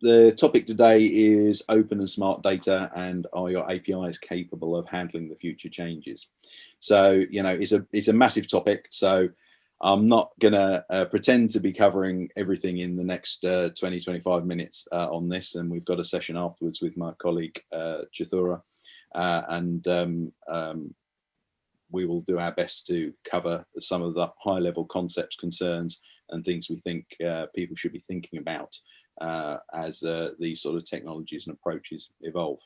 the topic today is open and smart data and are your APIs capable of handling the future changes? So, you know, it's a, it's a massive topic. So I'm not gonna uh, pretend to be covering everything in the next uh, 20, 25 minutes uh, on this. And we've got a session afterwards with my colleague, uh, Chithura, uh, and um, um, we will do our best to cover some of the high level concepts, concerns, and things we think uh, people should be thinking about as uh, these sort of technologies and approaches evolve.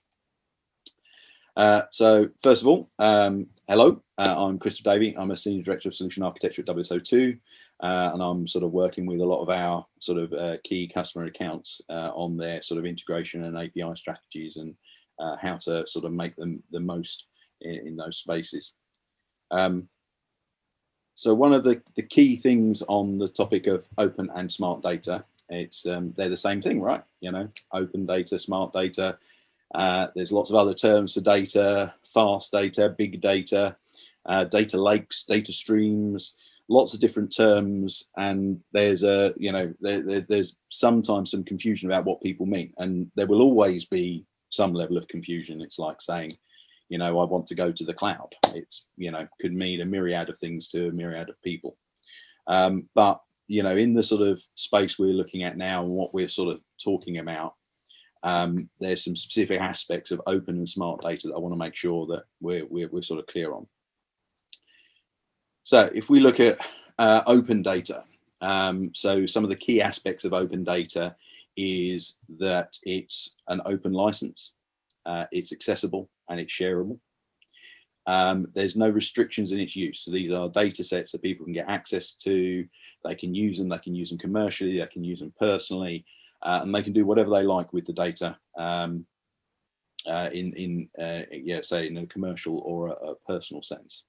Uh, so first of all, um, hello, uh, I'm Christopher Davey. I'm a Senior Director of Solution Architecture at WSO2, uh, and I'm sort of working with a lot of our sort of uh, key customer accounts on their sort of integration and API strategies and how to sort of make them the most in, in those spaces. Um, so one of the, the key things on the topic of open and smart data it's um, they're the same thing, right? You know, open data, smart data. Uh, there's lots of other terms for data, fast data, big data, uh, data lakes, data streams, lots of different terms. And there's a, you know, there, there, there's sometimes some confusion about what people mean. And there will always be some level of confusion. It's like saying, you know, I want to go to the cloud. It's, you know, could mean a myriad of things to a myriad of people. Um, but you know, in the sort of space we're looking at now and what we're sort of talking about, um, there's some specific aspects of open and smart data that I want to make sure that we're, we're, we're sort of clear on. So if we look at uh, open data, um, so some of the key aspects of open data is that it's an open license, uh, it's accessible and it's shareable. Um, there's no restrictions in its use. So these are data sets that people can get access to, they can use them, they can use them commercially, they can use them personally, uh, and they can do whatever they like with the data um, uh, in, in uh, yeah, say in a commercial or a, a, personal sense.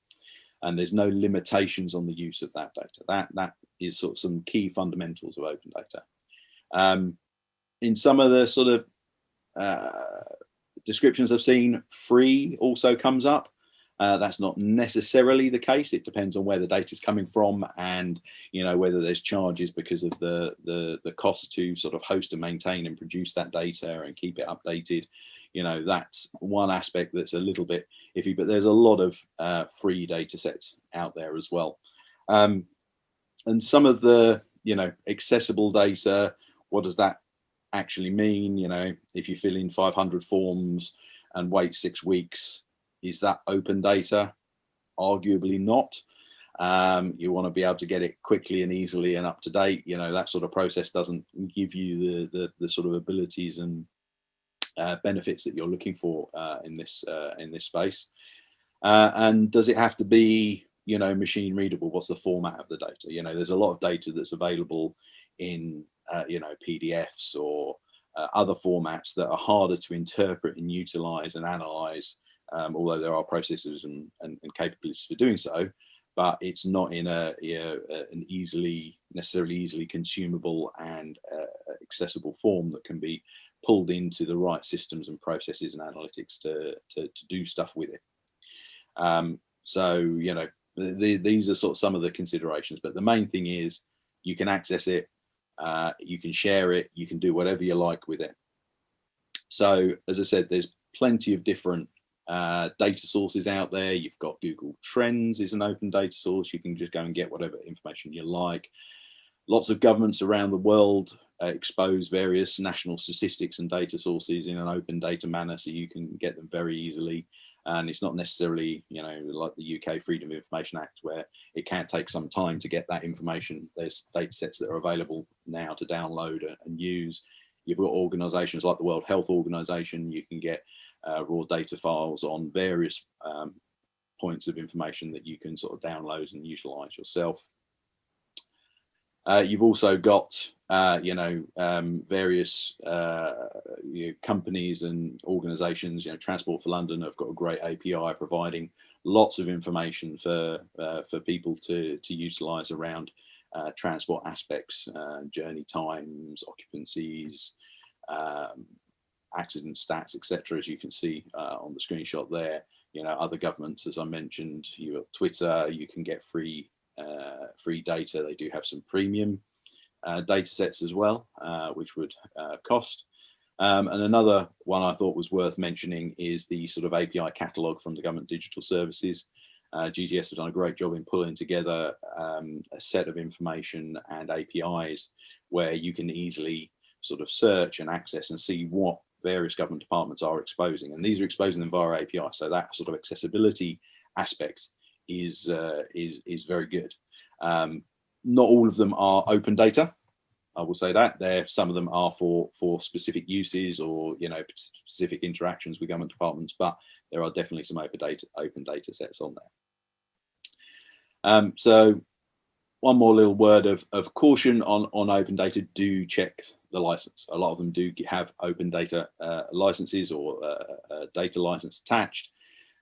And there's no limitations on the use of that data. That, that is sort of some key fundamentals of open data. Um, in some of the sort of uh, descriptions I've seen, free also comes up. Uh, that's not necessarily the case. It depends on where the data is coming from and, you know, whether there's charges because of the, the, the cost to sort of host and maintain and produce that data and keep it updated. You know, that's one aspect that's a little bit iffy, but there's a lot of uh, free data sets out there as well. Um, and some of the, you know, accessible data, what does that actually mean? You know, if you fill in 500 forms and wait six weeks, is that open data? Arguably not. Um, you want to be able to get it quickly and easily and up to date. You know, that sort of process doesn't give you the, the, the sort of abilities and uh, benefits that you're looking for uh, in this uh, in this space. Uh, and does it have to be, you know, machine readable? What's the format of the data? You know, there's a lot of data that's available in, uh, you know, PDFs or uh, other formats that are harder to interpret and utilize and analyze um, although there are processes and, and, and, capabilities for doing so, but it's not in a, an easily, necessarily easily consumable and uh, accessible form that can be pulled into the right systems and processes and analytics to, to, to do stuff with it. Um, so, you know, the, the, these are sort of some of the considerations, but the main thing is you can access it, uh, you can share it, you can do whatever you like with it. So as I said, there's plenty of different uh, data sources out there. You've got Google Trends is an open data source. You can just go and get whatever information you like. Lots of governments around the world uh, expose various national statistics and data sources in an open data manner so you can get them very easily. And it's not necessarily, you know, like the UK Freedom of Information Act where it can take some time to get that information. There's data sets that are available now to download and use. You've got organizations like the World Health Organization, you can get uh, raw data files on various um, points of information that you can sort of download and utilize yourself. Uh, you've also got, uh, you know, um, various uh, you know, companies and organizations, you know, Transport for London have got a great API providing lots of information for, uh, for people to, to utilize around uh, transport aspects, journey times, occupancies, um, accident stats, etc. As you can see uh, on the screenshot there, you know, other governments, as I mentioned, you have Twitter, you can get free uh, free data. They do have some premium uh, data sets as well, uh, which would uh, cost. Um, and another one I thought was worth mentioning is the sort of API catalog from the government digital services. Uh, GDS has done a great job in pulling together um, a set of information and APIs where you can easily sort of search and access and see what various government departments are exposing. And these are exposing them via API. So that sort of accessibility aspect is, uh, is, is very good. Um, not all of them are open data. I will say that there, some of them are for for specific uses or you know specific interactions with government departments, but there are definitely some open data open data sets on there. Um, so one more little word of, of caution on, on open data, do check the license. A lot of them do have open data uh, licenses or uh, data license attached.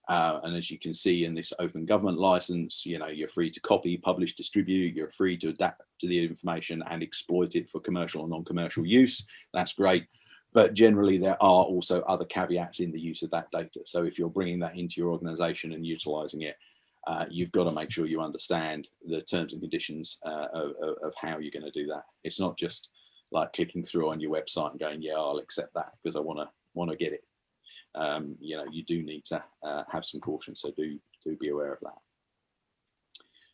Uh, and as you can see in this open government license, you know, you're free to copy, publish, distribute, you're free to adapt to the information and exploit it for commercial or non-commercial use. That's great. But generally there are also other caveats in the use of that data. So if you're bringing that into your organization and utilizing it, uh, you've got to make sure you understand the terms and conditions uh, of, of, how you're going to do that. It's not just like clicking through on your website and going, yeah, I'll accept that because I want to want to get it. Um, you know, you do need to uh, have some caution, so do do be aware of that.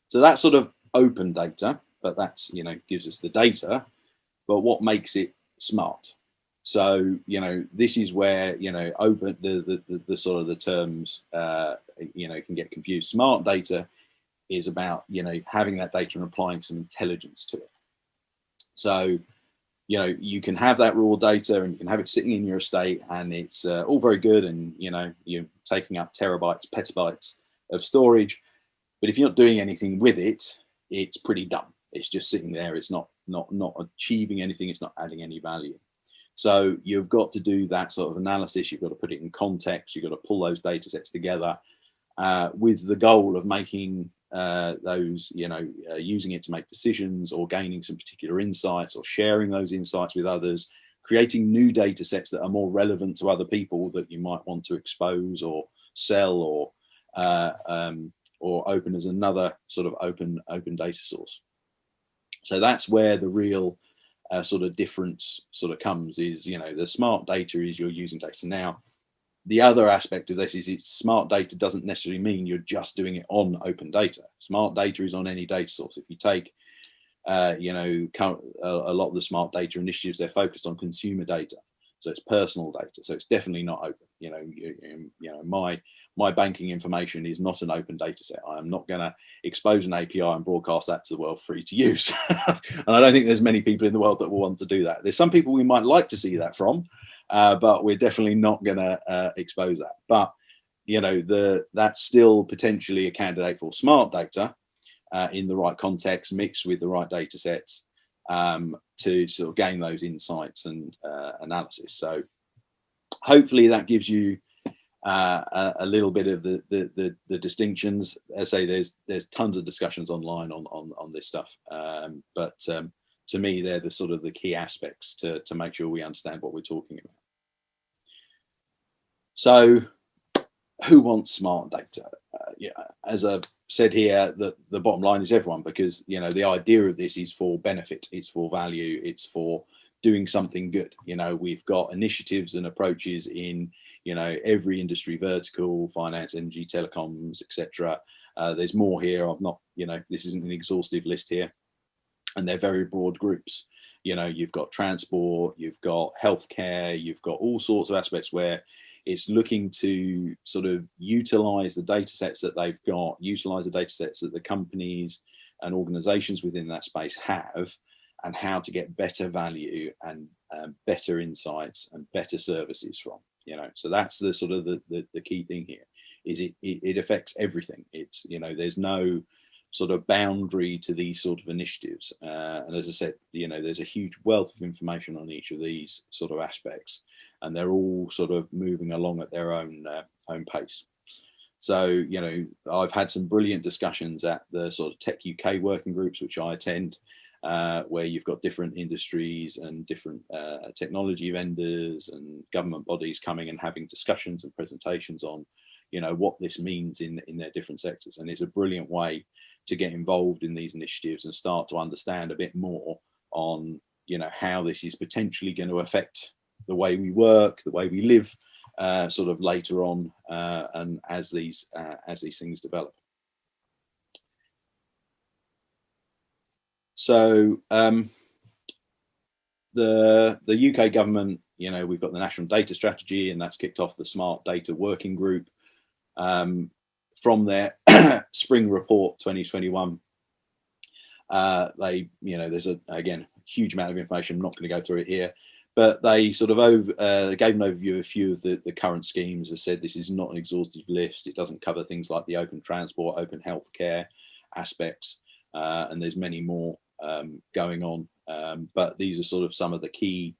So that's sort of open data, but that's you know gives us the data. But what makes it smart? So, you know, this is where, you know, open the, the, the, the sort of the terms, uh, you know, can get confused. Smart data is about, you know, having that data and applying some intelligence to it. So, you know, you can have that raw data and you can have it sitting in your estate and it's uh, all very good and, you know, you're taking up terabytes, petabytes of storage. But if you're not doing anything with it, it's pretty dumb. It's just sitting there. It's not, not, not achieving anything. It's not adding any value. So you've got to do that sort of analysis. You've got to put it in context. You've got to pull those data sets together uh, with the goal of making uh, those, you know, uh, using it to make decisions or gaining some particular insights or sharing those insights with others, creating new data sets that are more relevant to other people that you might want to expose or sell or uh, um, or open as another sort of open open data source. So that's where the real uh, sort of difference sort of comes is, you know, the smart data is you're using data. Now, the other aspect of this is it's smart data doesn't necessarily mean you're just doing it on open data. Smart data is on any data source. If you take, uh, you know, a, lot of the smart data initiatives, they're focused on consumer data. So it's personal data. So it's definitely not open. You know, you, you know, my my banking information is not an open data set. I am not going to expose an API and broadcast that to the world free to use. and I don't think there's many people in the world that will want to do that. There's some people we might like to see that from, uh, but we're definitely not going to uh, expose that. But you know, the that's still potentially a candidate for smart data uh, in the right context, mixed with the right data sets um, to sort of gain those insights and uh, analysis. So hopefully that gives you uh, a, a, little bit of the, the, the, the, distinctions. As I say, there's there's tons of discussions online on, on, on this stuff. Um, but um, to me, they're the sort of the key aspects to, to make sure we understand what we're talking about. So who wants smart data? Uh, yeah, as I've said here, the, the bottom line is everyone, because you know the idea of this is for benefit, it's for value, it's for doing something good. You know, we've got initiatives and approaches in you know, every industry vertical, finance, energy, telecoms, etc. Uh, there's more here. I've not, you know, this isn't an exhaustive list here. And they're very broad groups. You know, you've got transport, you've got healthcare, you've got all sorts of aspects where it's looking to sort of utilize the data sets that they've got, utilize the data sets that the companies and organizations within that space have, and how to get better value and um, better insights and better services from you know so that's the sort of the, the, the key thing here is it, it, it affects everything it's you know there's no sort of boundary to these sort of initiatives uh, and as i said you know there's a huge wealth of information on each of these sort of aspects and they're all sort of moving along at their own uh, own pace so you know i've had some brilliant discussions at the sort of tech uk working groups which i attend uh, where you've got different industries and different uh, technology vendors and government bodies coming and having discussions and presentations on, you know, what this means in, in their different sectors. And it's a brilliant way to get involved in these initiatives and start to understand a bit more on, you know, how this is potentially going to affect the way we work, the way we live, uh, sort of later on, uh, and as these uh, as these things develop. So um, the the UK government, you know, we've got the national data strategy, and that's kicked off the smart data working group. Um, from their spring report 2021 uh, they, you know, there's a, again, a huge amount of information. I'm not going to go through it here, but they sort of over, uh, gave an overview of a few of the, the current schemes. As said, this is not an exhaustive list. It doesn't cover things like the open transport, open healthcare aspects, uh, and there's many more um, going on. Um, but these are sort of some of the key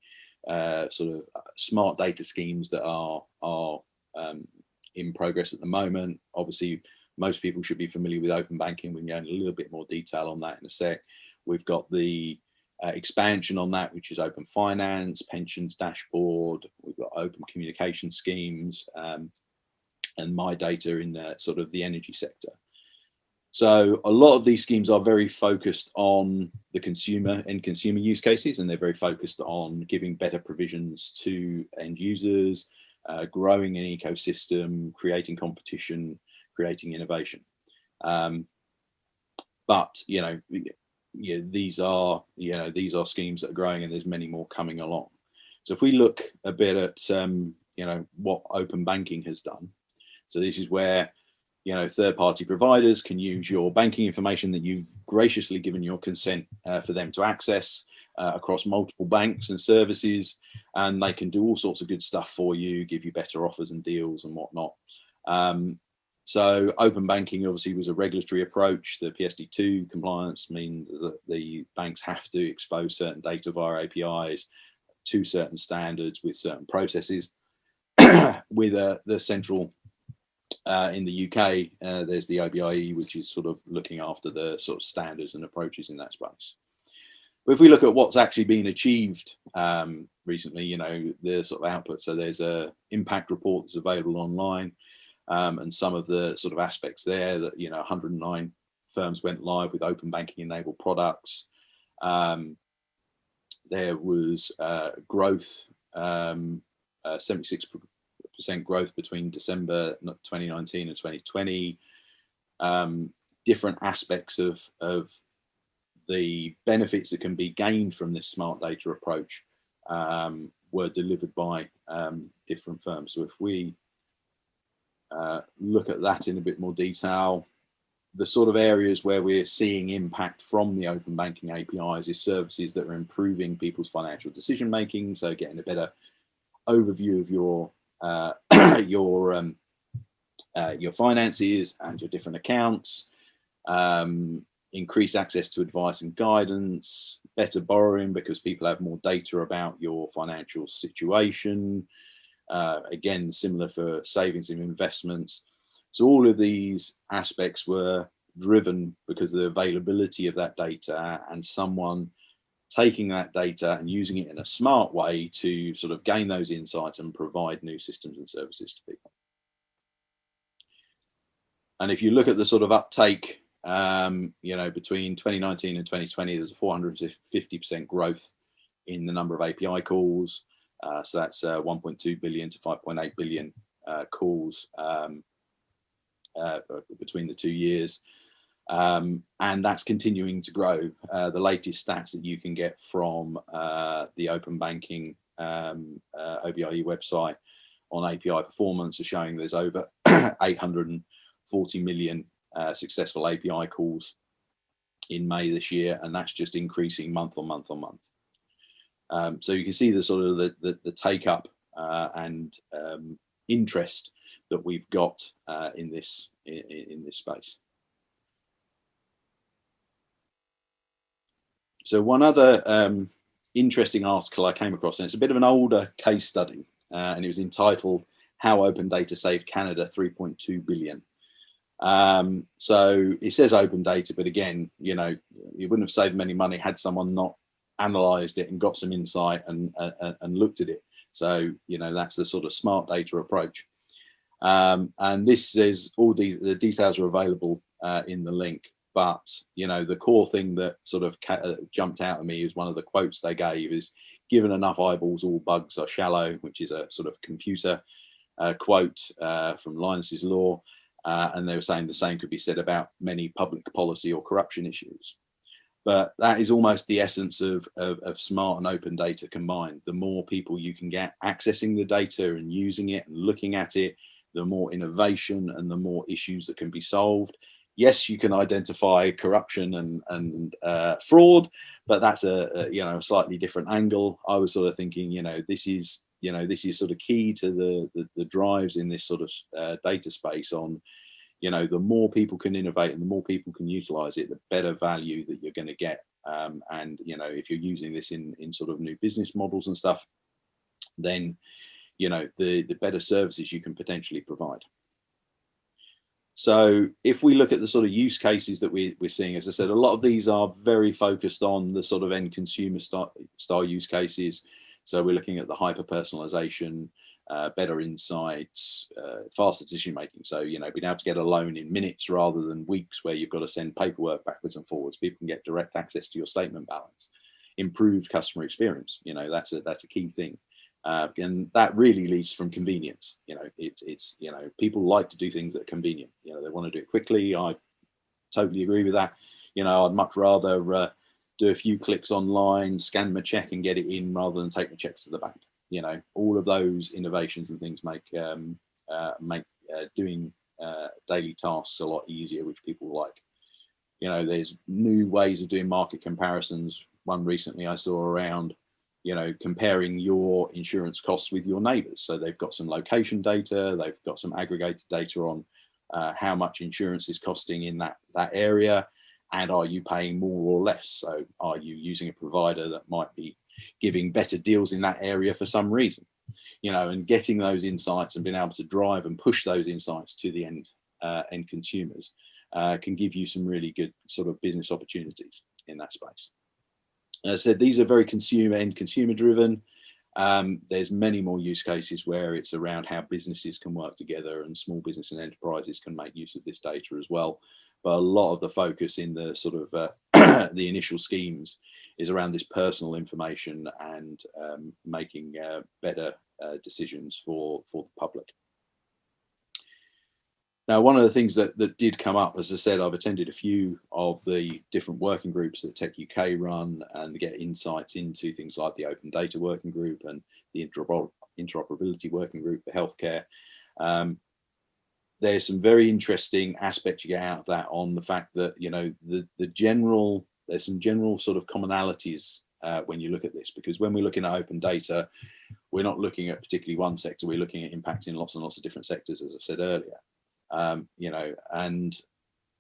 uh, sort of uh, smart data schemes that are are um, in progress at the moment. Obviously, most people should be familiar with open banking. We can go into a little bit more detail on that in a sec. We've got the uh, expansion on that, which is open finance, pensions dashboard. We've got open communication schemes um, and my data in the, sort of the energy sector. So a lot of these schemes are very focused on the consumer and consumer use cases, and they're very focused on giving better provisions to end users, uh, growing an ecosystem, creating competition, creating innovation. Um, but you know, yeah, these are you know these are schemes that are growing, and there's many more coming along. So if we look a bit at um, you know what open banking has done, so this is where you know third-party providers can use your banking information that you've graciously given your consent uh, for them to access uh, across multiple banks and services, and they can do all sorts of good stuff for you, give you better offers and deals and whatnot. Um, so open banking obviously was a regulatory approach. The PSD2 compliance means that the banks have to expose certain data via APIs to certain standards with certain processes. with uh, the central uh, in the UK, uh, there's the OBIE, which is sort of looking after the sort of standards and approaches in that space. But if we look at what's actually been achieved um, recently, you know, the sort of output. So there's a impact report that's available online um, and some of the sort of aspects there that, you know, 109 firms went live with open banking enabled products. Um, there was uh, growth, um, 76% uh, growth between December 2019 and 2020. Um, different aspects of, of the benefits that can be gained from this smart data approach um, were delivered by um, different firms. So if we uh, look at that in a bit more detail. The sort of areas where we're seeing impact from the open banking APIs is services that are improving people's financial decision making. So getting a better overview of your uh, your um, uh, your finances and your different accounts, um, increase access to advice and guidance, better borrowing because people have more data about your financial situation, uh, again, similar for savings and investments. So all of these aspects were driven because of the availability of that data and someone taking that data and using it in a smart way to sort of gain those insights and provide new systems and services to people. And if you look at the sort of uptake, um, you know, between 2019 and 2020, there's a 450% growth in the number of API calls. Uh, so that's uh, 1.2 billion to 5.8 billion uh, calls um, uh, between the two years. Um, and that's continuing to grow. Uh, the latest stats that you can get from uh, the open banking um, OBIE website on API performance are showing there's over 840 million successful API calls in May this year, and that's just increasing month on month on month. Um, so you can see the sort of the, the, the take up uh, and um, interest that we've got uh, in this in, in, this space. So one other um, interesting article I came across, and it's a bit of an older case study, uh, and it was entitled "How Open Data Saved Canada 3.2 Billion." Um, so it says open data, but again, you know, you wouldn't have saved many money had someone not analyzed it and got some insight and, uh, and looked at it. So, you know, that's the sort of smart data approach. Um, and this is all the, the details are available uh, in the link. But, you know, the core thing that sort of uh, jumped out at me is one of the quotes they gave is given enough eyeballs, all bugs are shallow, which is a sort of computer uh, quote uh, from Linus's law. And they were saying the same could be said about many public policy or corruption issues. But that is almost the essence of, of, of, smart and open data combined. The more people you can get accessing the data and using it and looking at it, the more innovation and the more issues that can be solved. Yes, you can identify corruption and, and uh, fraud, but that's a, a, you know a slightly different angle. I was sort of thinking, you know, this is you know this is sort of key to the the, the drives in this sort of uh, data space on you know, the more people can innovate and the more people can utilize it, the better value that you're going to get. Um, and, you know, if you're using this in, in sort of new business models and stuff, then, you know, the, the better services you can potentially provide. So if we look at the sort of use cases that we, we're seeing, as I said, a lot of these are very focused on the sort of end consumer style use cases. So we're looking at the hyper personalization, uh, better insights, uh, faster decision making. So, you know, being able to get a loan in minutes rather than weeks where you've got to send paperwork backwards and forwards. People can get direct access to your statement balance, improved customer experience. You know, that's a, that's a key thing. Uh, and that really leads from convenience. You know, it, it's, you know, people like to do things that are convenient. You know, they want to do it quickly. I totally agree with that. You know, I'd much rather uh, do a few clicks online, scan my check and get it in rather than take my checks to the bank you know, all of those innovations and things make um, uh, make uh, doing uh, daily tasks a lot easier, which people like. You know, there's new ways of doing market comparisons. One recently I saw around, you know, comparing your insurance costs with your neighbours. So they've got some location data, they've got some aggregated data on uh, how much insurance is costing in that that area, and are you paying more or less? So are you using a provider that might be giving better deals in that area for some reason, you know, and getting those insights and being able to drive and push those insights to the end uh, end consumers uh, can give you some really good sort of business opportunities in that space. As I said, these are very consumer and consumer driven. Um, there's many more use cases where it's around how businesses can work together and small business and enterprises can make use of this data as well. But a lot of the focus in the sort of uh, the initial schemes is around this personal information and um, making uh, better uh, decisions for, for the public. Now, one of the things that, that did come up, as I said, I've attended a few of the different working groups that Tech UK run and get insights into things like the Open Data Working Group and the Interoperability Working Group for Healthcare. Um, there's some very interesting aspects you get out of that on the fact that, you know, the, the general there's some general sort of commonalities uh, when you look at this, because when we're looking at open data, we're not looking at particularly one sector, we're looking at impacting lots and lots of different sectors, as I said earlier. Um, you know, and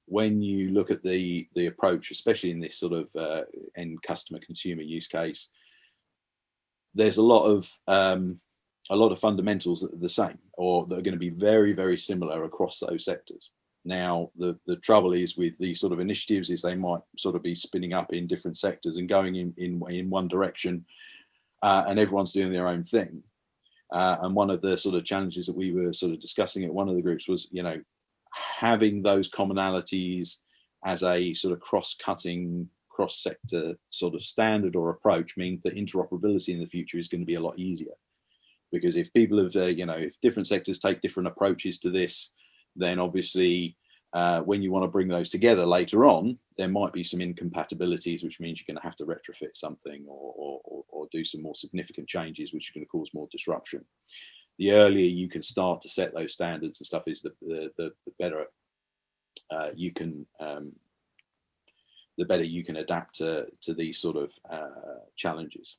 when you look at the the approach, especially in this sort of uh, end customer consumer use case, there's a lot of um, a lot of fundamentals that are the same or that are going to be very very similar across those sectors. Now, the, the trouble is with these sort of initiatives is they might sort of be spinning up in different sectors and going in, in, in one direction uh, and everyone's doing their own thing. Uh, and one of the sort of challenges that we were sort of discussing at one of the groups was, you know, having those commonalities as a sort of cross-cutting, cross-sector sort of standard or approach means that interoperability in the future is going to be a lot easier. Because if people have, uh, you know, if different sectors take different approaches to this, then obviously uh, when you want to bring those together later on, there might be some incompatibilities, which means you're going to have to retrofit something or, or, or do some more significant changes, which are going to cause more disruption. The earlier you can start to set those standards and stuff is the, the, the, the better uh, you can um, the better you can adapt to, to these sort of uh, challenges.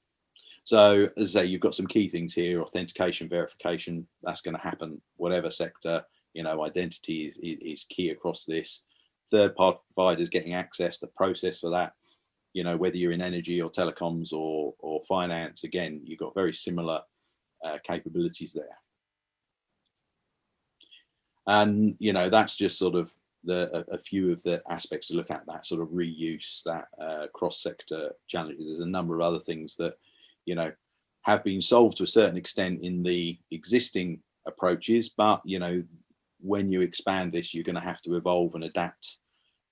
So as I say, you've got some key things here, authentication, verification, that's going to happen, whatever sector, you know, identity is, is, key across this. Third party providers getting access, the process for that, you know, whether you're in energy or telecoms or, or finance, again, you've got very similar uh, capabilities there. And, you know, that's just sort of the, a, a, few of the aspects to look at that sort of reuse, that uh, cross-sector challenges. There's a number of other things that, you know, have been solved to a certain extent in the existing approaches, but, you know, when you expand this, you're going to have to evolve and adapt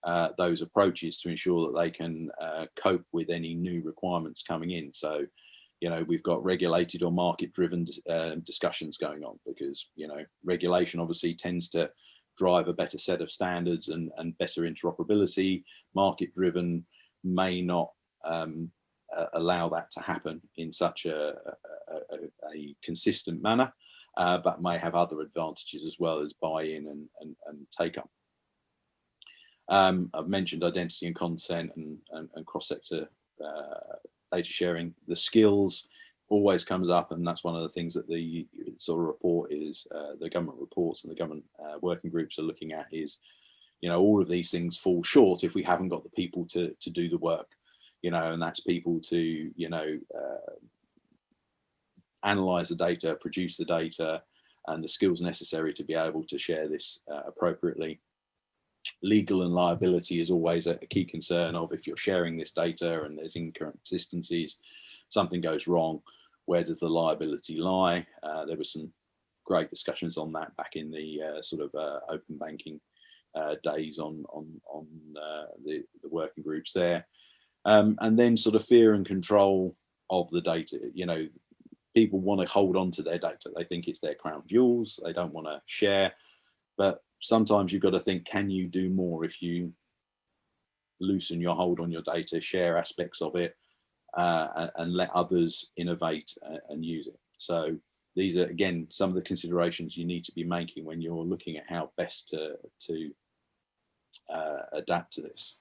uh, those approaches to ensure that they can uh, cope with any new requirements coming in. So, you know, we've got regulated or market driven uh, discussions going on because, you know, regulation obviously tends to drive a better set of standards and, and better interoperability. Market driven may not um, allow that to happen in such a, a, a, consistent manner, uh, but may have other advantages as well as buy-in and, and, and take up. Um, I've mentioned identity and consent and, and, and cross-sector uh, data sharing. The skills always comes up and that's one of the things that the sort of report is, uh, the government reports and the government uh, working groups are looking at is, you know, all of these things fall short if we haven't got the people to, to do the work, you know, and that's people to, you know, uh, analyze the data, produce the data, and the skills necessary to be able to share this uh, appropriately. Legal and liability is always a, a key concern of if you're sharing this data and there's inconsistencies, something goes wrong, where does the liability lie? Uh, there were some great discussions on that back in the uh, sort of uh, open banking uh, days on on on uh, the, the working groups there, um, and then sort of fear and control of the data. You know, people want to hold on to their data. They think it's their crown jewels. They don't want to share, but sometimes you've got to think, can you do more if you loosen your hold on your data, share aspects of it, uh, and let others innovate uh, and use it. So these are, again, some of the considerations you need to be making when you're looking at how best to, to uh, adapt to this.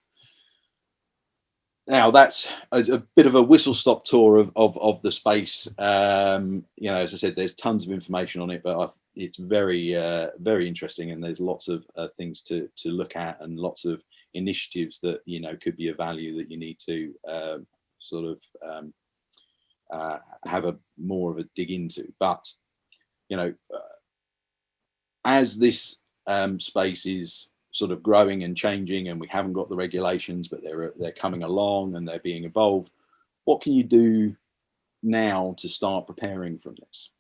Now that's a, a, bit of a whistle stop tour of, of, of the space. Um, you know, as I said, there's tons of information on it, but I've, it's very, uh, very interesting and there's lots of uh, things to, to look at and lots of initiatives that, you know, could be of value that you need to um, sort of um, uh, have a more of a dig into. But you know, uh, as this um, space is sort of growing and changing, and we haven't got the regulations, but they're they're coming along and they're being evolved. What can you do now to start preparing from this?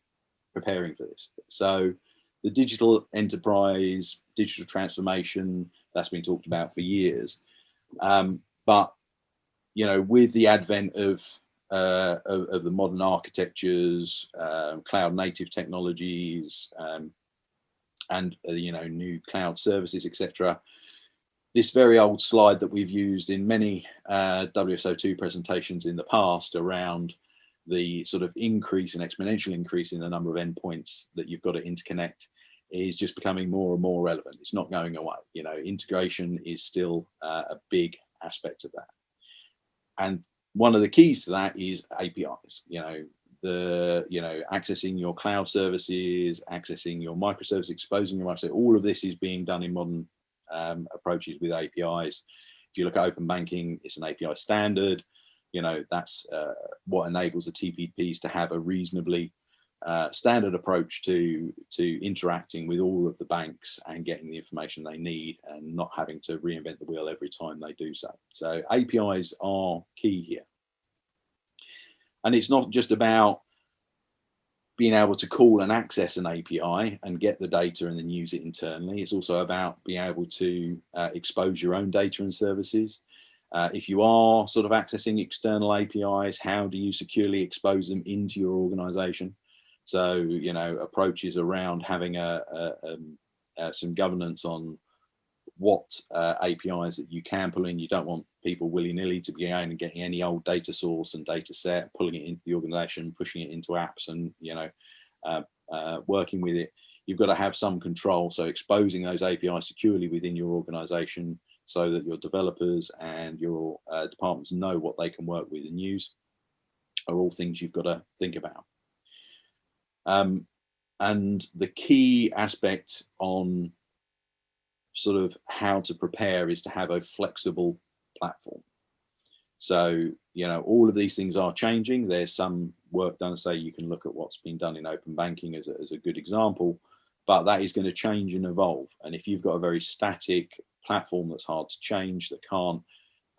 Preparing for this. So the digital enterprise, digital transformation, that's been talked about for years. Um, but you know, with the advent of uh, of, of, the modern architectures, uh, cloud native technologies, um, and uh, you know new cloud services, etc. This very old slide that we've used in many uh, WSO2 presentations in the past around the sort of increase and exponential increase in the number of endpoints that you've got to interconnect is just becoming more and more relevant. It's not going away. You know, integration is still uh, a big aspect of that and one of the keys to that is APIs. You know, the you know accessing your cloud services, accessing your microservice, exposing your microservice. All of this is being done in modern um, approaches with APIs. If you look at open banking, it's an API standard. You know, that's uh, what enables the TPPs to have a reasonably uh, standard approach to to interacting with all of the banks and getting the information they need and not having to reinvent the wheel every time they do so. So APIs are key here. And it's not just about being able to call and access an API and get the data and then use it internally. It's also about being able to uh, expose your own data and services. Uh, if you are sort of accessing external APIs, how do you securely expose them into your organization? So, you know, approaches around having a, a, um, uh, some governance on what uh, APIs that you can pull in. You don't want people willy-nilly to be going and getting any old data source and data set, pulling it into the organization, pushing it into apps and, you know, uh, uh, working with it. You've got to have some control. So exposing those APIs securely within your organization so that your developers and your uh, departments know what they can work with and use are all things you've got to think about. Um, and the key aspect on sort of how to prepare is to have a flexible platform. So, you know, all of these things are changing. There's some work done, say you can look at what's been done in open banking as a, as a good example, but that is going to change and evolve. And if you've got a very static platform that's hard to change, that can't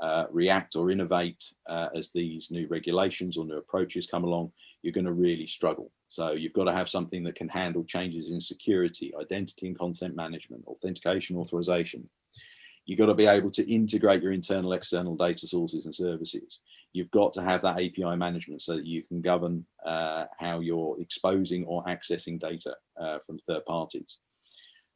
uh, react or innovate uh, as these new regulations or new approaches come along, you're going to really struggle. So you've got to have something that can handle changes in security, identity and consent management, authentication, authorization. You've got to be able to integrate your internal, external data sources and services. you've got to have that API management so that you can govern uh, how you're exposing or accessing data uh, from third parties.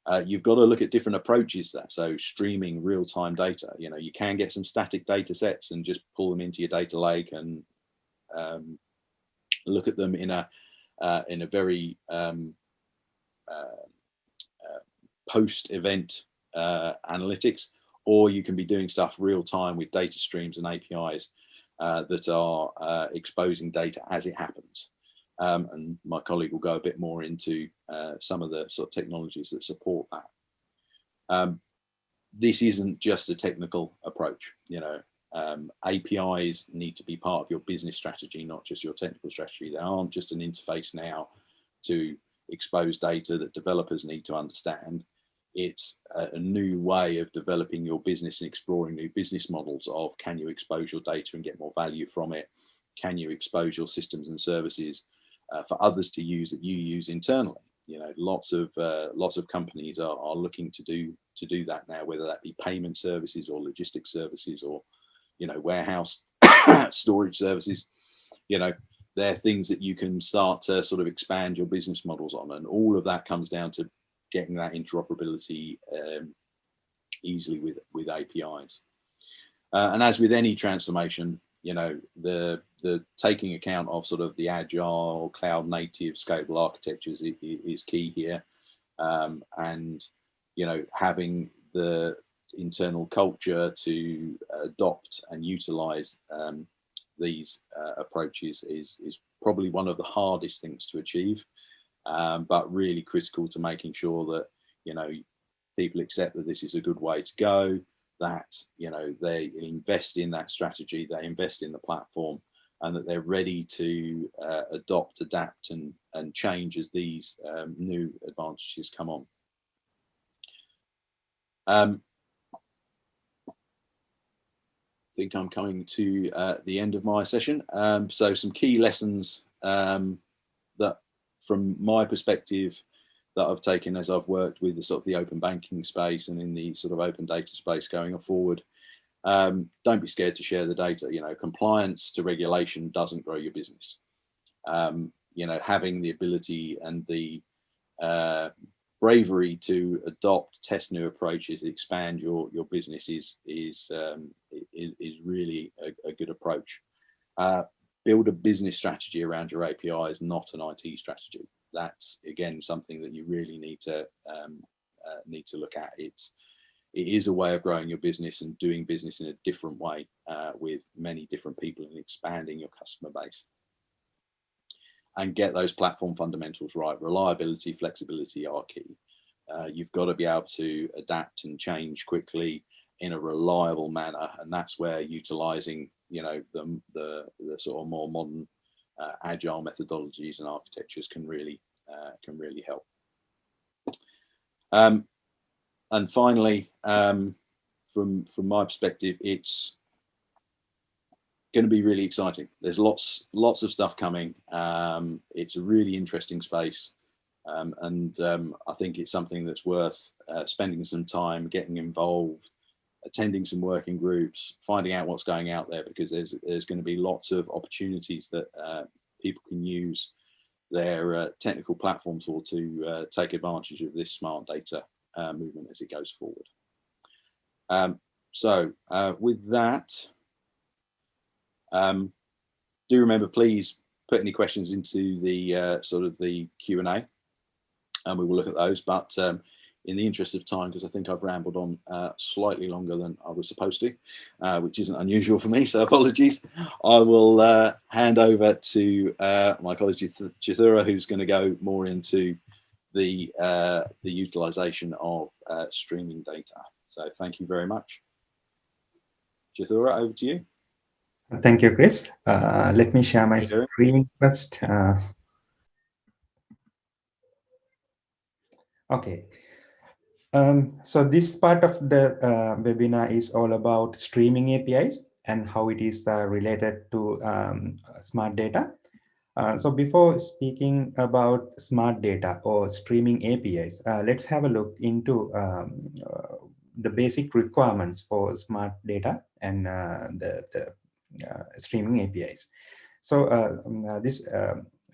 Uh, you've got to look at different approaches there. So streaming real-time data, you know, you can get some static data sets and just pull them into your data lake and um, look at them in a uh, in a very um, uh, uh, post-event analytics, or you can be doing stuff real time with data streams and APIs uh, that are uh, exposing data as it happens. Um, and my colleague will go a bit more into uh, some of the sort of technologies that support that. Um, this isn't just a technical approach, you know, um, APIs need to be part of your business strategy, not just your technical strategy. They aren't just an interface now to expose data that developers need to understand it's a, a, new way of developing your business and exploring new business models of can you expose your data and get more value from it? Can you expose your systems and services uh, for others to use that you use internally? You know, lots of uh, lots of companies are, are looking to do to do that now, whether that be payment services or logistics services or, you know, warehouse storage services. You know, they're things that you can start to sort of expand your business models on, and all of that comes down to getting that interoperability um, easily with, with APIs. Uh, and as with any transformation, you know, the, the taking account of sort of the agile, cloud native, scalable architectures is, is key here. Um, and, you know, having the internal culture to adopt and utilize um, these uh, approaches is, is probably one of the hardest things to achieve um, but really critical to making sure that, you know, people accept that this is a good way to go, that, you know, they invest in that strategy, they invest in the platform, and that they're ready to uh, adopt, adapt, and, and change as these um, new advantages come on. Um, I think I'm coming to uh, the end of my session. Um, so some key lessons um, that from my perspective that I've taken as I've worked with the sort of the open banking space and in the sort of open data space going forward, um, don't be scared to share the data. You know, compliance to regulation doesn't grow your business. Um, you know, having the ability and the uh, bravery to adopt, test new approaches, expand your your business is is um, is, is, really a, a good approach. Uh, build a business strategy around your API is not an IT strategy. That's again something that you really need to um, uh, need to look at. It's it is a way of growing your business and doing business in a different way uh, with many different people and expanding your customer base. And get those platform fundamentals right. Reliability, flexibility are key. Uh, you've got to be able to adapt and change quickly in a reliable manner. And that's where utilizing you know the the, the sort of more modern uh, agile methodologies and architectures can really uh, can really help. Um, and finally, um, from from my perspective, it's going to be really exciting. There's lots lots of stuff coming. Um, it's a really interesting space. Um, and um, I think it's something that's worth uh, spending some time getting involved, attending some working groups, finding out what's going out there because there's there's going to be lots of opportunities that uh, people can use their uh, technical platforms for to uh, take advantage of this smart data uh, movement as it goes forward. Um, so uh, with that, um, do remember please put any questions into the uh, sort of the Q&A and we will look at those. But um, in the interest of time, because I think I've rambled on uh, slightly longer than I was supposed to, uh, which isn't unusual for me, so apologies. I will uh, hand over to uh, my colleague Chithura, who's going to go more into the, uh, the utilization of uh, streaming data. So thank you very much. Chithura, over to you. Thank you, Chris. let me share my screen first. okay. Um, so this part of the uh, webinar is all about streaming APIs and how it is uh, related to um, smart data. Uh, so before speaking about smart data or streaming APIs, uh, let's have a look into um, uh, the basic requirements for smart data and uh, the, the, streaming APIs. So um, this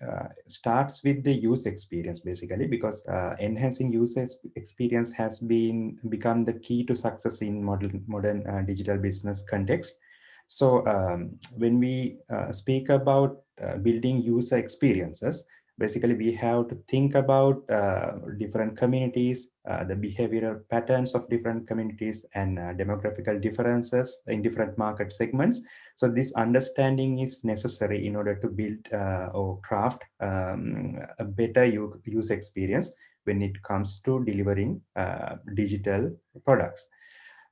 uh, starts with the user experience basically because uh, enhancing user experience has been become the key to success in modern modern uh, digital business context so um, when we uh, speak about uh, building user experiences basically we have to think about uh, different communities, uh, the behavioral patterns of different communities and uh, demographical differences in different market segments. So this understanding is necessary in order to build or craft um, a better user experience when it comes to delivering digital products.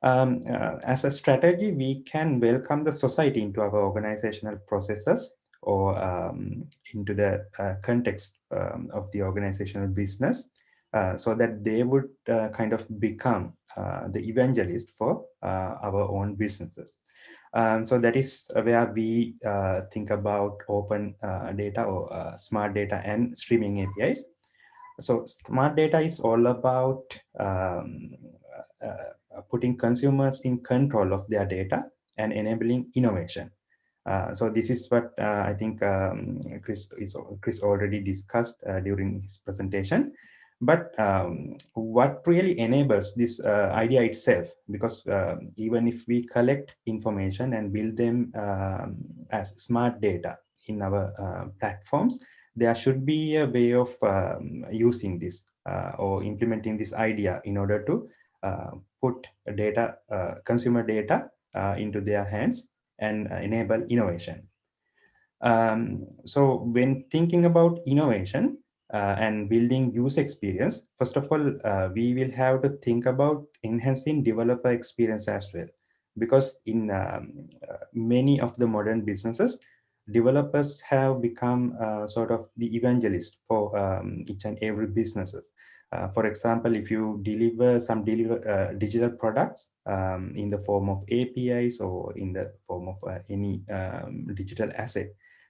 Um, uh, as a strategy, we can welcome the society into our organizational processes or um, into the uh, context um, of the organizational business uh, so that they would uh, kind of become uh, the evangelist for uh, our own businesses. Um, so that is where we uh, think about open data or smart data and streaming APIs. So smart data is all about um, putting consumers in control of their data and enabling innovation. Uh, so this is what uh, I think um, Chris is Chris already discussed uh, during his presentation. But um, what really enables this uh, idea itself, because um, even if we collect information and build them um, as smart data in our uh, platforms, there should be a way of um, using this or implementing this idea in order to put data, consumer data into their hands and uh, enable innovation. Um, so when thinking about innovation uh, and building user experience, first of all, uh, we will have to think about enhancing developer experience as well. Because in um, uh, many of the modern businesses, developers have become uh, sort of the evangelist for um, each and every businesses. Uh, for example, if you deliver some deliver, uh, digital products um, in the form of APIs or in the form of uh, any um, digital asset,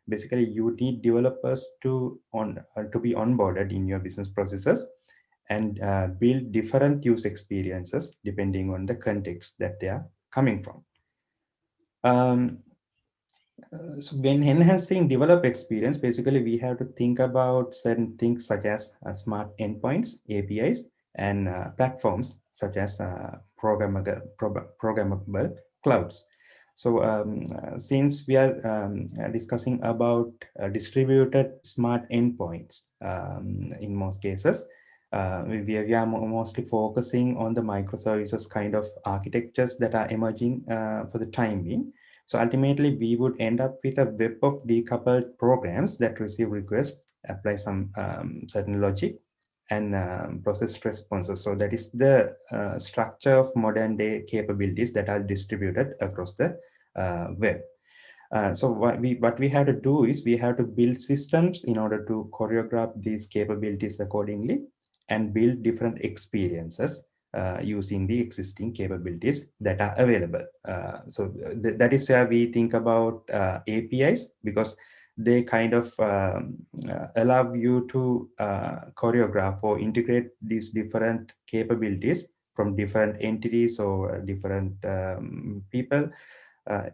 basically you need developers to on uh, to be onboarded in your business processes and uh, build different use experiences depending on the context that they are coming from. Um, uh, so when enhancing developer experience, basically we have to think about certain things such as uh, smart endpoints, APIs, and uh, platforms such as uh, programmable, programmable clouds. So um, uh, since we are um, discussing about distributed smart endpoints um, in most cases, we, we are mostly focusing on the microservices kind of architectures that are emerging for the time being. So ultimately, we would end up with a web of decoupled programs that receive requests, apply some um, certain logic, and um, process responses. So that is the uh, structure of modern day capabilities that are distributed across the uh, web. Uh, so what we what we have to do is we have to build systems in order to choreograph these capabilities accordingly and build different experiences uh, using the existing capabilities that are available. Uh, so th that is where we think about uh, APIs because they kind of um, uh, allow you to uh, choreograph or integrate these different capabilities from different entities or different um, people.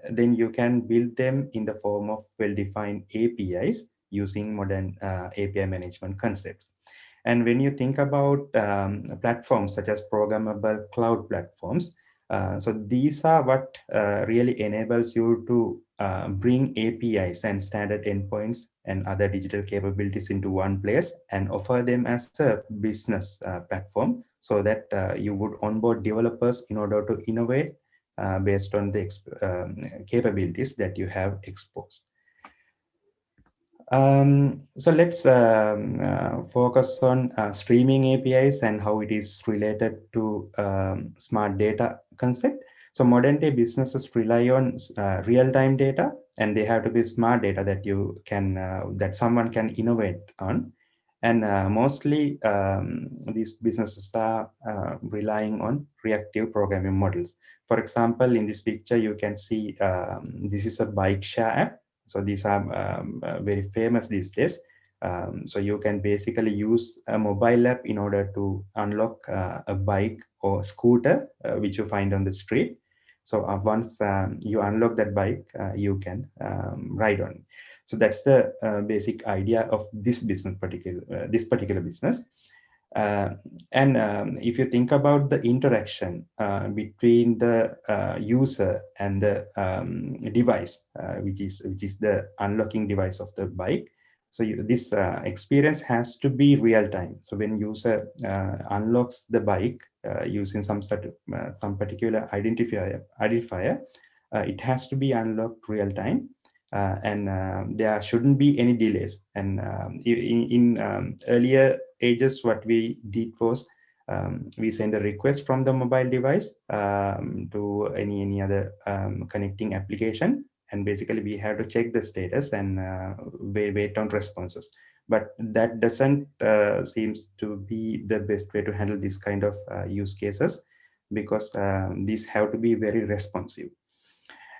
Then you can build them in the form of well-defined APIs using modern API management concepts. And when you think about um, platforms such as programmable cloud platforms, uh, so these are what uh, really enables you to uh, bring APIs and standard endpoints and other digital capabilities into one place and offer them as a business uh, platform so that uh, you would onboard developers in order to innovate uh, based on the um, capabilities that you have exposed. Um, so let's um, uh, focus on uh, streaming APIs and how it is related to um, smart data concept. So modern day businesses rely on uh, real-time data and they have to be smart data that you can, uh, that someone can innovate on. And uh, mostly um, these businesses are uh, relying on reactive programming models. For example, in this picture, you can see um, this is a bike share app so these are um, uh, very famous these days. Um, so you can basically use a mobile app in order to unlock uh, a bike or scooter, uh, which you find on the street. So uh, once um, you unlock that bike, uh, you can um, ride on. So that's the uh, basic idea of this business particular this particular business. Uh, and um, if you think about the interaction uh, between the uh, user and the um, device, uh, which is which is the unlocking device of the bike, so you, this uh, experience has to be real time. So when user uh, unlocks the bike using some sort of, some particular identifier, identifier, it has to be unlocked real time. Uh, and uh, there shouldn't be any delays. And um, in, in um, earlier ages, what we did was um, we send a request from the mobile device um, to any any other um, connecting application, and basically we have to check the status and uh, wait, wait on responses. But that doesn't uh, seems to be the best way to handle this kind of uh, use cases because um, these have to be very responsive.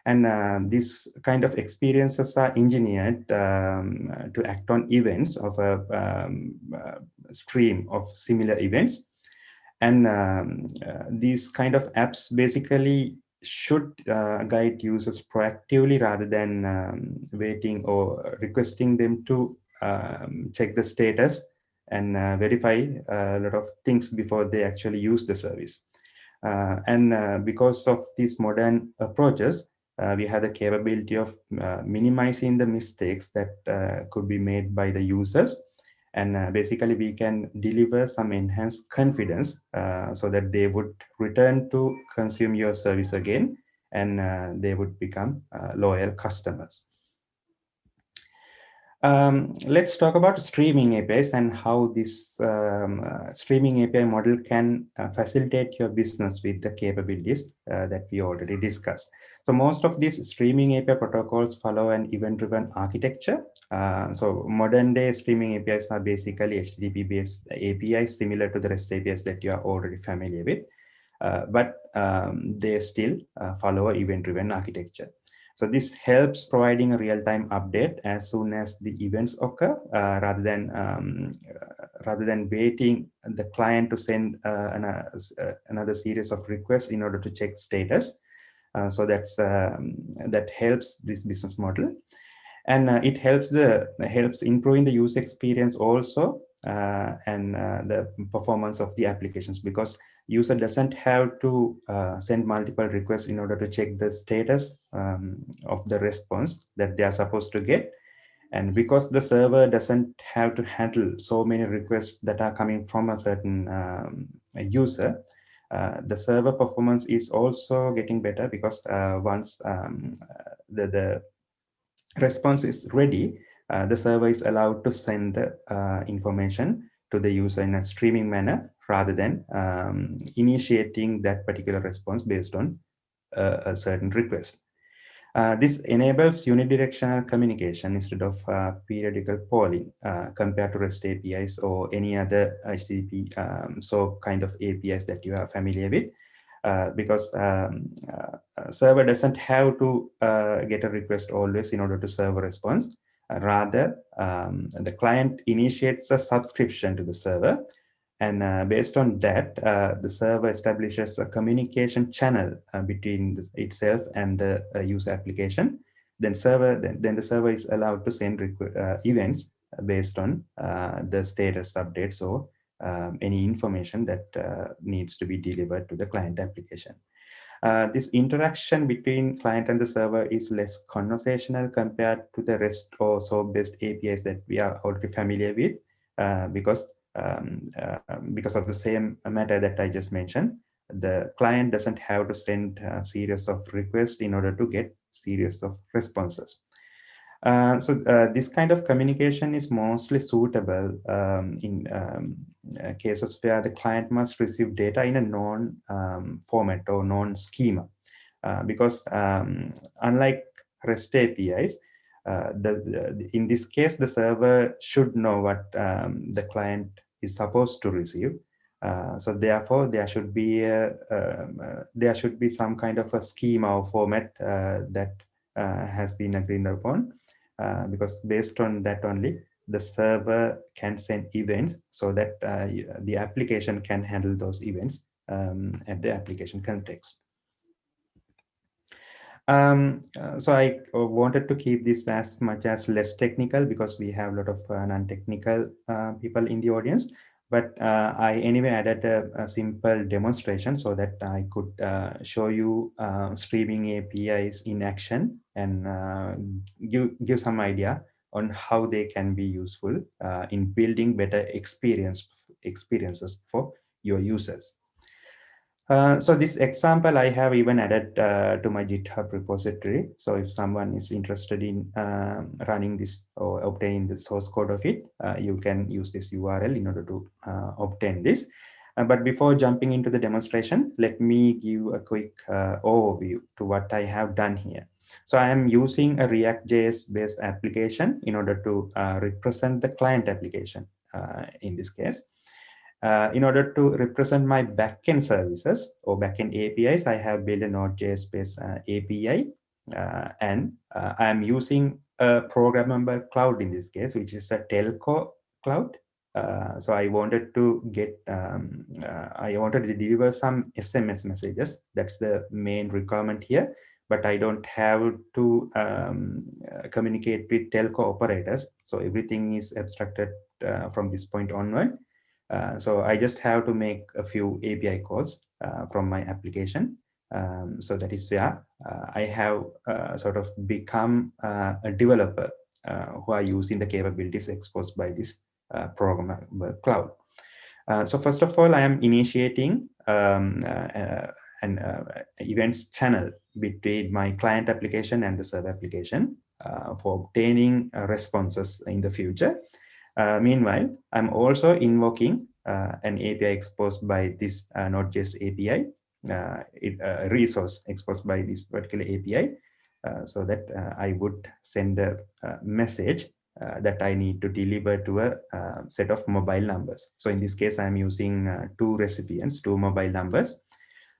And uh, these kind of experiences are engineered um, to act on events of a um, uh, stream of similar events. And um, uh, these kind of apps basically should uh, guide users proactively rather than um, waiting or requesting them to um, check the status and uh, verify a lot of things before they actually use the service. Uh, and uh, because of these modern approaches, uh, we have the capability of uh, minimizing the mistakes that uh, could be made by the users. And uh, basically we can deliver some enhanced confidence uh, so that they would return to consume your service again and uh, they would become loyal customers. Um, let's talk about streaming APIs and how this um, uh, streaming API model can uh, facilitate your business with the capabilities uh, that we already discussed. So most of these streaming API protocols follow an event-driven architecture. Uh, so modern day streaming APIs are basically HTTP-based APIs similar to the REST APIs that you are already familiar with. Uh, but um, they still uh, follow an event-driven architecture. So this helps providing a real-time update as soon as the events occur, uh, rather than um, uh, rather than waiting the client to send uh, an, uh, another series of requests in order to check status. Uh, so that's um, that helps this business model, and uh, it helps the helps improving the user experience also, and the performance of the applications because user doesn't have to uh, send multiple requests in order to check the status um, of the response that they are supposed to get. And because the server doesn't have to handle so many requests that are coming from a certain um, user, uh, the server performance is also getting better because uh, once um, the, the response is ready, uh, the server is allowed to send the uh, information to the user in a streaming manner rather than um, initiating that particular response based on uh, a certain request. Uh, this enables unidirectional communication instead of uh, periodical polling uh, compared to REST APIs or any other HTTP um, so kind of APIs that you are familiar with. Uh, because um, uh, server doesn't have to get a request always in order to serve a response. rather, um, the client initiates a subscription to the server and uh, based on that, uh, the server establishes a communication channel uh, between the, itself and the uh, user application. Then server, then, then the server is allowed to send uh, events based on uh, the status updates or um, any information that needs to be delivered to the client application. this interaction between client and the server is less conversational compared to the REST or SOAP-based APIs that we are already familiar with, because um, uh, because of the same matter that I just mentioned. The client doesn't have to send a series of requests in order to get series of responses. Uh, so uh, this kind of communication is mostly suitable um, in um, uh, cases where the client must receive data in a known um, format or known schema. Uh, because um, unlike REST APIs, the, the, in this case, the server should know what um, the client is supposed to receive. Uh, so therefore, there should be a, um, uh, there should be some kind of a schema or format uh, that uh, has been agreed upon, uh, because based on that only, the server can send events so that the application can handle those events um, at the application context. Um, uh, so I uh, wanted to keep this as much as less technical because we have a lot of uh, non-technical uh, people in the audience. But uh, I anyway added a, a, simple demonstration so that I could uh, show you streaming APIs in action and give, give some idea on how they can be useful in building better experience experiences for your users. Uh, so this example I have even added uh, to my GitHub repository. So if someone is interested in uh, running this or obtaining the source code of it, uh, you can use this URL in order to uh, obtain this. but before jumping into the demonstration, let me give a quick overview to what I have done here. So I am using a React.js based application in order to represent the client application in this case. Uh, in order to represent my backend services or backend APIs, I have built a Node.js based uh, API uh, and uh, I'm using a programmable cloud in this case, which is a telco cloud. Uh, so I wanted to get, um, I wanted to deliver some SMS messages. That's the main requirement here, but I don't have to um, communicate with telco operators. So everything is abstracted from this point onward. Uh, so I just have to make a few API calls uh, from my application. Um, so that is where uh, I have uh, sort of become uh, a developer who are using the capabilities exposed by this programmable cloud. so first of all, I am initiating um, an events channel between my client application and the server application for obtaining responses in the future. Uh, meanwhile, I'm also invoking uh, an API exposed by this uh, Node.js API, uh, it, resource exposed by this particular API, uh, so that uh, I would send a, message that I need to deliver to a set of mobile numbers. So in this case, I'm using two recipients, two mobile numbers.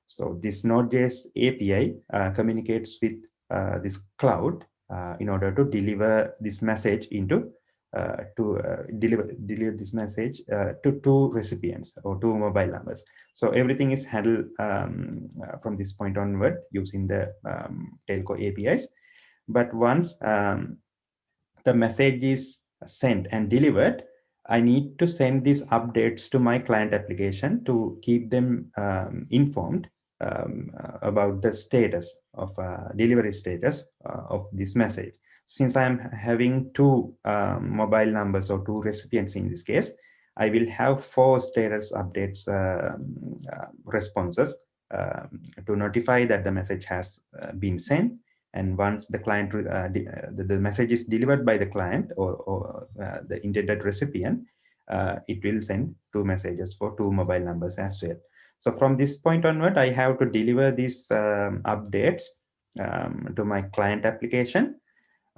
So this Node.js API communicates with this cloud in order to deliver this message into uh, to uh, deliver deliver this message uh, to two recipients or two mobile numbers. So everything is handled um, from this point onward using the um, telco APIs. But once um, the message is sent and delivered, I need to send these updates to my client application to keep them um, informed um, about the status of uh, delivery status uh, of this message since I'm having two um, mobile numbers or two recipients in this case, I will have four status updates uh, uh, responses uh, to notify that the message has uh, been sent. And once the client, uh, the, the, message is delivered by the client or, or the intended recipient, it will send two messages for two mobile numbers as well. So from this point onward, I have to deliver these um, updates um, to my client application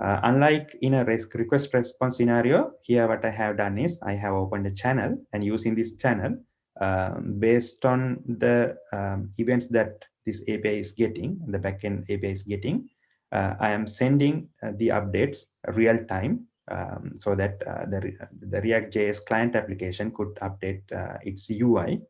uh, unlike in a request response scenario, here what I have done is I have opened a channel and using this channel, um, based on the um, events that this API is getting, the backend API is getting, uh, I am sending uh, the updates real time um, so that uh, the, the React.js client application could update uh, its UI.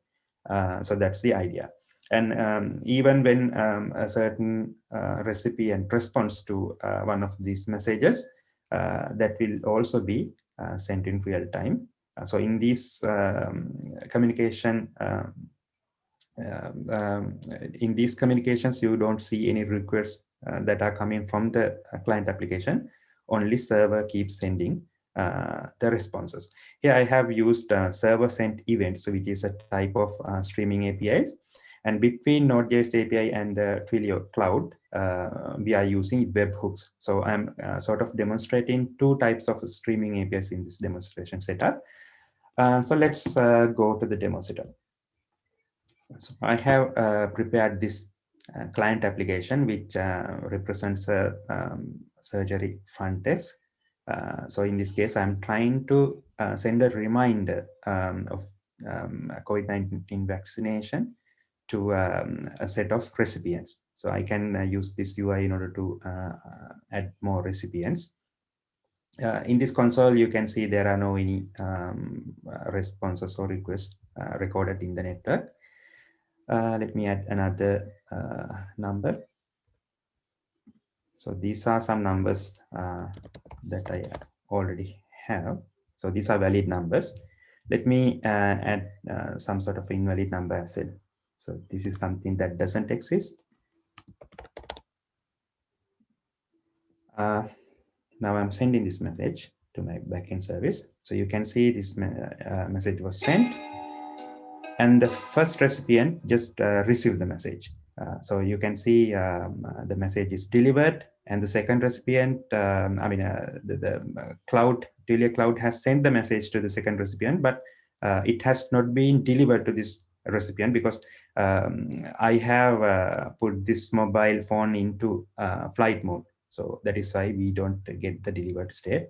Uh, so that's the idea. And um, even when um, a certain uh, recipient responds to uh, one of these messages, uh, that will also be uh, sent in real time. Uh, so in this um, communication, um, um, in these communications, you don't see any requests uh, that are coming from the client application. Only server keeps sending uh, the responses. Here I have used uh, server sent events, which is a type of uh, streaming APIs. And between Node.js API and the Twilio cloud, uh, we are using webhooks. So I'm uh, sort of demonstrating two types of streaming APIs in this demonstration setup. Uh, so let's uh, go to the demo setup. So I have uh, prepared this uh, client application, which represents a um, surgery front desk. so in this case, I'm trying to send a reminder um, of um, COVID-19 vaccination to um, a set of recipients. So I can uh, use this UI in order to uh, add more recipients. Uh, in this console, you can see there are no any um, responses or requests recorded in the network. let me add another number. So these are some numbers uh, that I already have. So these are valid numbers. Let me uh, add uh, some sort of invalid number as well. So this is something that doesn't exist. Uh, now I'm sending this message to my backend service. So you can see this uh, message was sent and the first recipient just uh, received the message. Uh, so you can see um, uh, the message is delivered and the second recipient, um, I mean, uh, the, the cloud, Twilio cloud has sent the message to the second recipient, but it has not been delivered to this recipient because um, I have put this mobile phone into flight mode. So that is why we don't get the delivered state.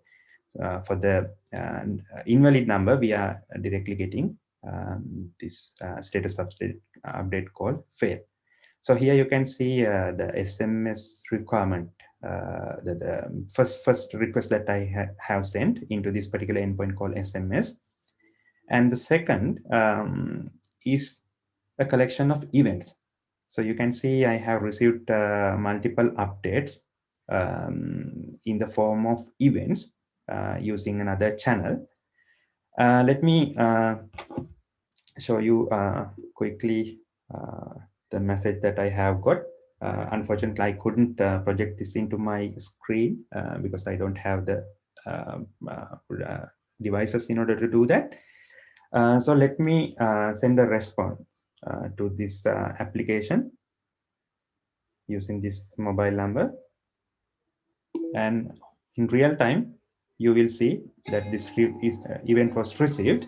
Uh, for the uh, invalid number, we are directly getting um, this uh, status update, update called fail. So here you can see uh, the SMS requirement, uh, the, the, first first request that I ha have sent into this particular endpoint called SMS. And the second um, is a collection of events. So you can see I have received uh, multiple updates um, in the form of events uh, using another channel. Uh, let me uh, show you quickly the message that I have got. Uh, unfortunately, I couldn't uh, project this into my screen uh, because I don't have the devices in order to do that. So let me send a response to this application using this mobile number. And in real time, you will see that this uh, event was received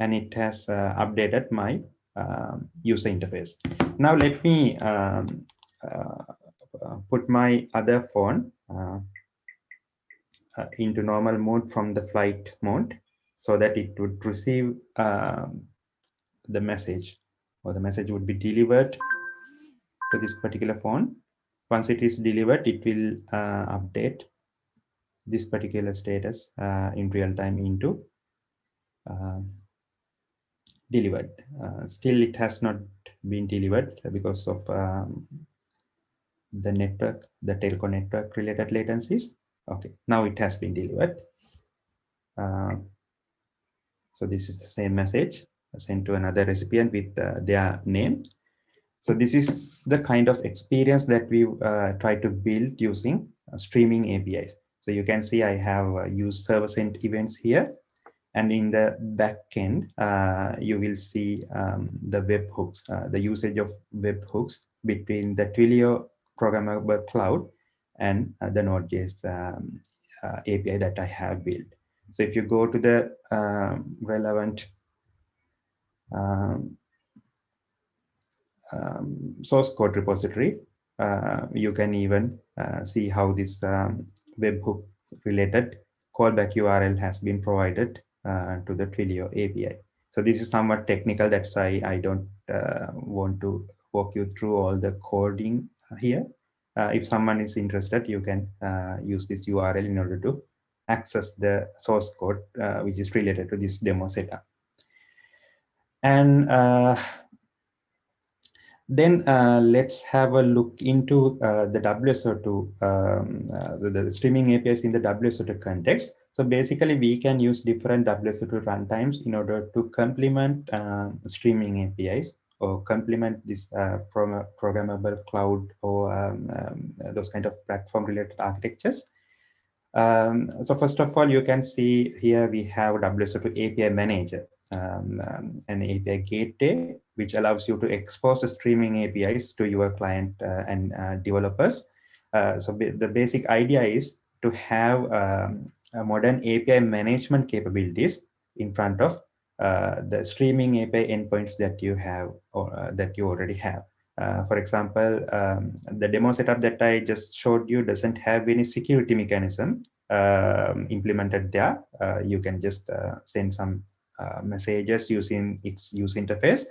and it has uh, updated my um, user interface. Now let me um, uh, uh put my other phone uh, uh, into normal mode from the flight mode so that it would receive um, the message or the message would be delivered to this particular phone. Once it is delivered, it will update this particular status uh, in real time into uh, delivered. Uh, still, it has not been delivered because of um, the network, the telco network related latencies. Okay, now it has been delivered. Uh, so this is the same message sent to another recipient with uh, their name. So this is the kind of experience that we uh, try to build using streaming APIs. So you can see I have uh, used server sent events here. And in the backend, uh, you will see um, the webhooks, uh, the usage of webhooks between the Twilio programmable cloud and uh, the Node.js um, uh, API that I have built. So if you go to the um, relevant um, um, source code repository, uh, you can even uh, see how this um, webhook related callback URL has been provided uh, to the Twilio API. So this is somewhat technical. That's why I don't uh, want to walk you through all the coding here. Uh, if someone is interested, you can uh, use this URL in order to access the source code, uh, which is related to this demo setup. And uh, then uh, let's have a look into uh, the WSO2, um, uh, the, the, streaming APIs in the WSO2 context. So basically, we can use different WSO2 runtimes in order to complement um, streaming APIs or complement this uh, programmable cloud or um, um, those kind of platform-related architectures. Um, so first of all, you can see here we have WSO2 API manager um, um, an API gateway, which allows you to expose the streaming APIs to your client uh, and uh, developers. Uh, so the basic idea is to have um, modern API management capabilities in front of uh, the streaming API endpoints that you have or uh, that you already have. Uh, for example, um, the demo setup that I just showed you doesn't have any security mechanism um, implemented there. you can just send some uh, messages using its user interface.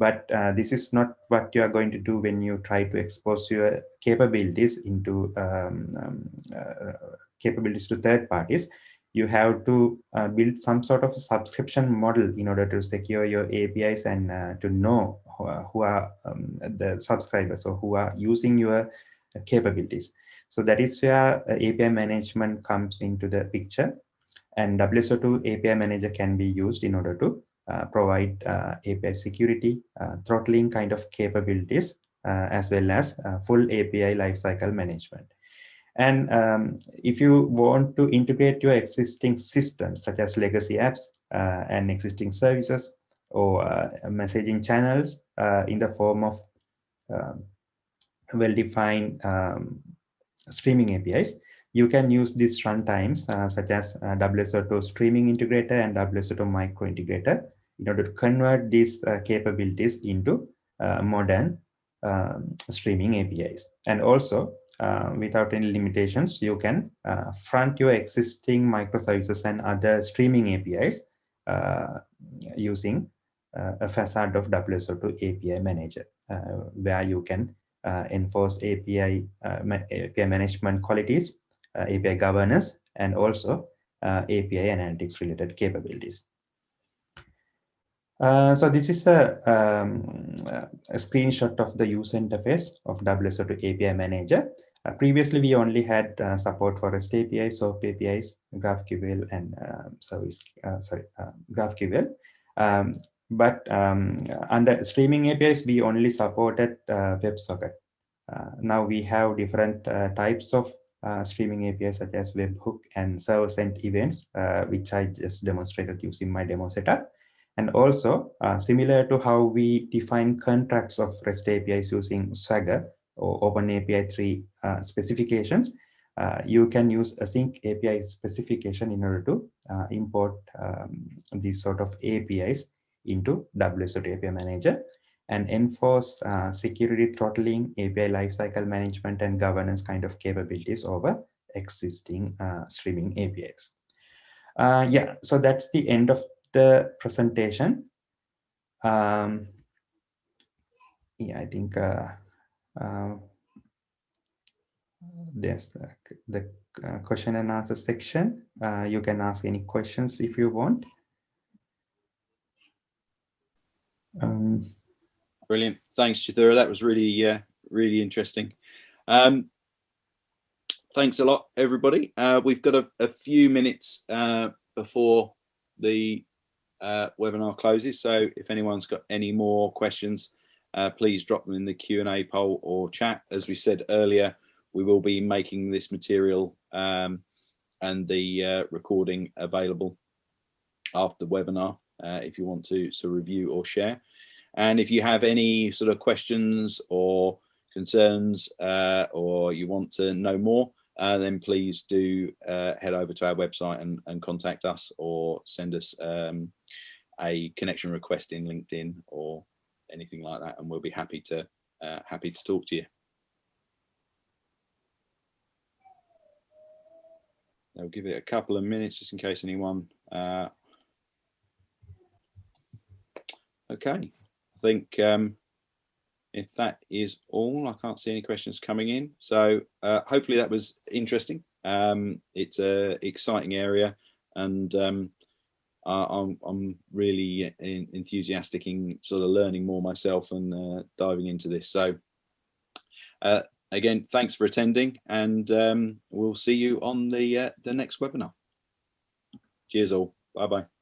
But uh, this is not what you are going to do when you try to expose your capabilities into um, um, uh, capabilities to third parties. You have to uh, build some sort of subscription model in order to secure your APIs and uh, to know who are, um, the subscribers or who are using your capabilities. So that is where uh, API management comes into the picture. And WSO2 API manager can be used in order to uh, provide uh, API security, uh, throttling kind of capabilities, uh, as well as uh, full API lifecycle management. And um, if you want to integrate your existing systems, such as legacy apps and existing services or messaging channels in the form of um, well-defined um, streaming APIs, you can use these runtimes uh, such as uh, WSO2 streaming integrator and WSO2 micro integrator in order to convert these uh, capabilities into uh, modern um, streaming APIs. And also, uh, without any limitations, you can uh, front your existing microservices and other streaming APIs using a facade of WSO2 API manager, where you can enforce API, API management qualities uh, API governance, and also uh, API analytics related capabilities. Uh, so this is a, um, a, screenshot of the user interface of WSO2 API Manager. Uh, previously, we only had uh, support for REST APIs, SOAP APIs, GraphQL, and um, service. Uh, sorry, GraphQL. Um, but um, under streaming APIs, we only supported WebSocket. now we have different types of uh, streaming APIs such as webhook and server-sent events, uh, which I just demonstrated using my demo setup. And also, uh, similar to how we define contracts of REST APIs using Swagger or OpenAPI 3 uh, specifications, uh, you can use AsyncAPI specification in order to uh, import um, these sort of APIs into WSO2 API Manager and enforce uh, security throttling, API lifecycle management, and governance kind of capabilities over existing uh, streaming APIs. Uh, yeah, so that's the end of the presentation. Um, yeah, I think uh, uh, there's the, the uh, question and answer section. you can ask any questions if you want. Um, Brilliant. Thanks, Chithura. That was really, uh, really interesting. Um, thanks a lot, everybody. Uh, we've got a, a few minutes uh, before the uh, webinar closes. So if anyone's got any more questions, uh, please drop them in the Q&A poll or chat. As we said earlier, we will be making this material um, and the uh, recording available after the webinar if you want to, to review or share. And if you have any sort of questions or concerns uh, or you want to know more, uh, then please do uh, head over to our website and, and, contact us or send us um, a connection request in LinkedIn or anything like that, and we'll be happy to uh, happy to talk to you. I'll give it a couple of minutes just in case anyone. Uh, okay. I think um, if that is all, I can't see any questions coming in. So uh, hopefully that was interesting. Um, it's a exciting area and um, I'm, I'm really in, enthusiastic in sort of learning more myself and uh, diving into this. So uh, again, thanks for attending and um, we'll see you on the, uh, the next webinar. Cheers all. Bye-bye.